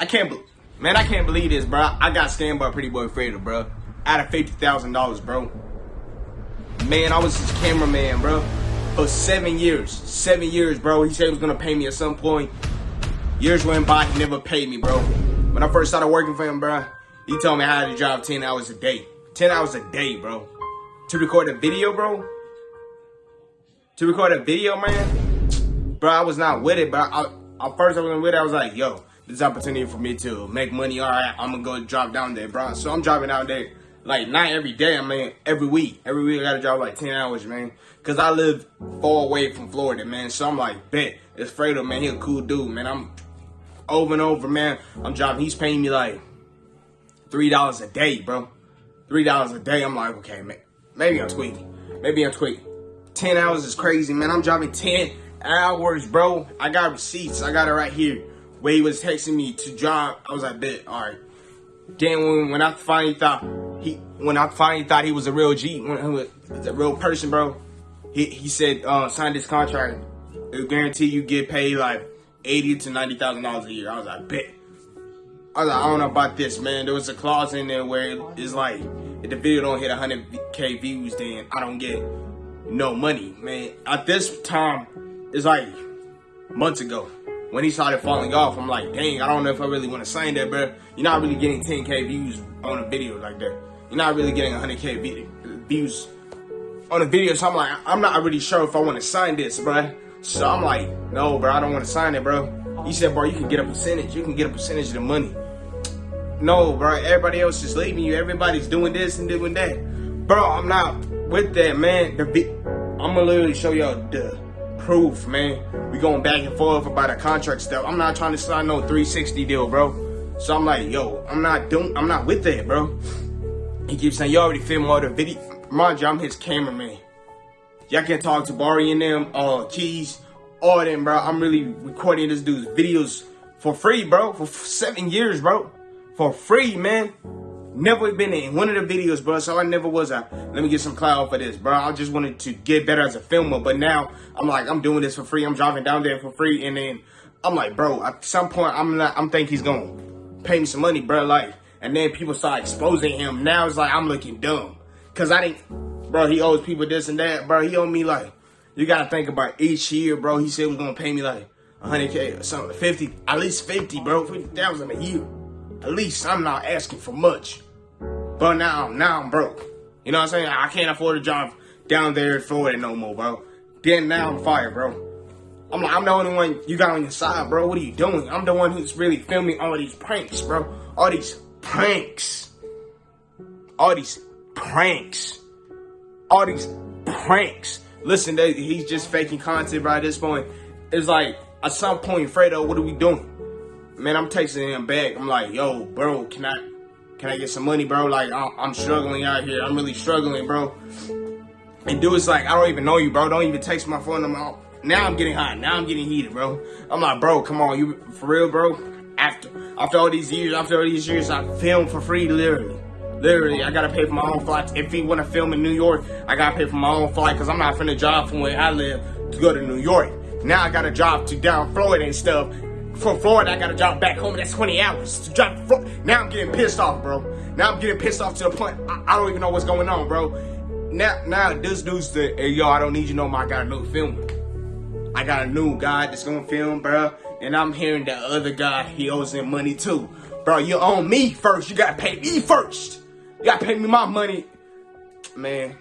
I can't, man, I can't believe this, bro. I got scammed by Pretty Boy Fredo, bro. Out of fifty thousand dollars, bro. Man, I was his cameraman, bro, for seven years. Seven years, bro. He said he was gonna pay me at some point. Years went by, he never paid me, bro. When I first started working for him, bro, he told me had to drive ten hours a day. Ten hours a day, bro. To record a video, bro. To record a video, man. Bro, I was not with it, but I, I first I was with it. I was like, yo, this opportunity for me to make money. All right, I'm gonna go drop down there, bro. So I'm driving down there like not every day, I mean every week. Every week I gotta drive like 10 hours, man. Cause I live far away from Florida, man. So I'm like, bet, it's Fredo, man. He a cool dude, man. I'm over and over, man. I'm driving, he's paying me like $3 a day, bro. $3 a day. I'm like, okay, man. Maybe I'm tweaking. Maybe I'm tweaking. 10 hours is crazy, man. I'm driving 10 hours, bro. I got receipts. I got it right here. Where he was texting me to drive. I was like, bet, all right. Then when, when I finally thought he, when I finally thought he was a real G, when he was a real person, bro, he he said uh, sign this contract. It'll guarantee you get paid like eighty to ninety thousand dollars a year. I was like, bet. I was like, I don't know about this, man. There was a clause in there where it's like, if the video don't hit 100k views, then I don't get no money, man. At this time, it's like months ago when he started falling off, I'm like, dang, I don't know if I really want to sign that, bro. You're not really getting 10k views on a video like that. You're not really getting 100k views on a video. So I'm like, I'm not really sure if I want to sign this, bro. So I'm like, no, bro, I don't want to sign it, bro. He said, bro, you can get a percentage. You can get a percentage of the money. No, bro, everybody else is leaving you. Everybody's doing this and doing that. Bro, I'm not with that, man. The I'm gonna literally show y'all the proof, man. We going back and forth about a contract stuff. I'm not trying to sign no 360 deal, bro. So I'm like, yo, I'm not doing, I'm not with that, bro. He keeps saying, you already filmed all the video. Mind you, I'm his cameraman. Y'all can talk to Barry and them, uh, Keys, all them, bro. I'm really recording this dude's videos for free, bro. For seven years, bro. For free, man. Never been in one of the videos, bro. So I never was a, let me get some clout for this, bro. I just wanted to get better as a filmer. But now I'm like, I'm doing this for free. I'm driving down there for free. And then I'm like, bro, at some point, I'm not, I'm think he's going to pay me some money, bro. Like, and then people start exposing him. Now it's like, I'm looking dumb. Cause I didn't, bro, he owes people this and that, bro. He owed me like, you got to think about each year, bro. He said was going to pay me like 100K or something, 50, at least 50, bro. 50,000 a year. At least I'm not asking for much. But now, now I'm broke. You know what I'm saying? I can't afford a job down there in Florida no more, bro. Then now I'm fired, bro. I'm like, I'm the only one you got on your side, bro. What are you doing? I'm the one who's really filming all these pranks, bro. All these pranks. All these pranks. All these pranks. Listen, they, he's just faking content. At this point, it's like at some point, Fredo, what are we doing? Man, I'm texting him back. I'm like, yo, bro, can I can I get some money, bro? Like, I'm struggling out here. I'm really struggling, bro. And dude, it's like, I don't even know you, bro. Don't even text my phone number. Now I'm getting hot. Now I'm getting heated, bro. I'm like, bro, come on, you for real, bro? After after all these years, after all these years, I film for free, literally. Literally, I gotta pay for my own flights. If he wanna film in New York, I gotta pay for my own flight because I'm not finna drive from where I live to go to New York. Now I gotta drive to down Florida and stuff from Florida, I gotta drive back home. That's 20 hours to drive. Now I'm getting pissed off, bro. Now I'm getting pissed off to the point I, I don't even know what's going on, bro. Now, now this dude's the hey, yo, I don't need you no more. I got a new filmer. I got a new guy that's gonna film, bro. And I'm hearing the other guy, he owes him money too. Bro, you owe me first. You gotta pay me first. You gotta pay me my money. Man,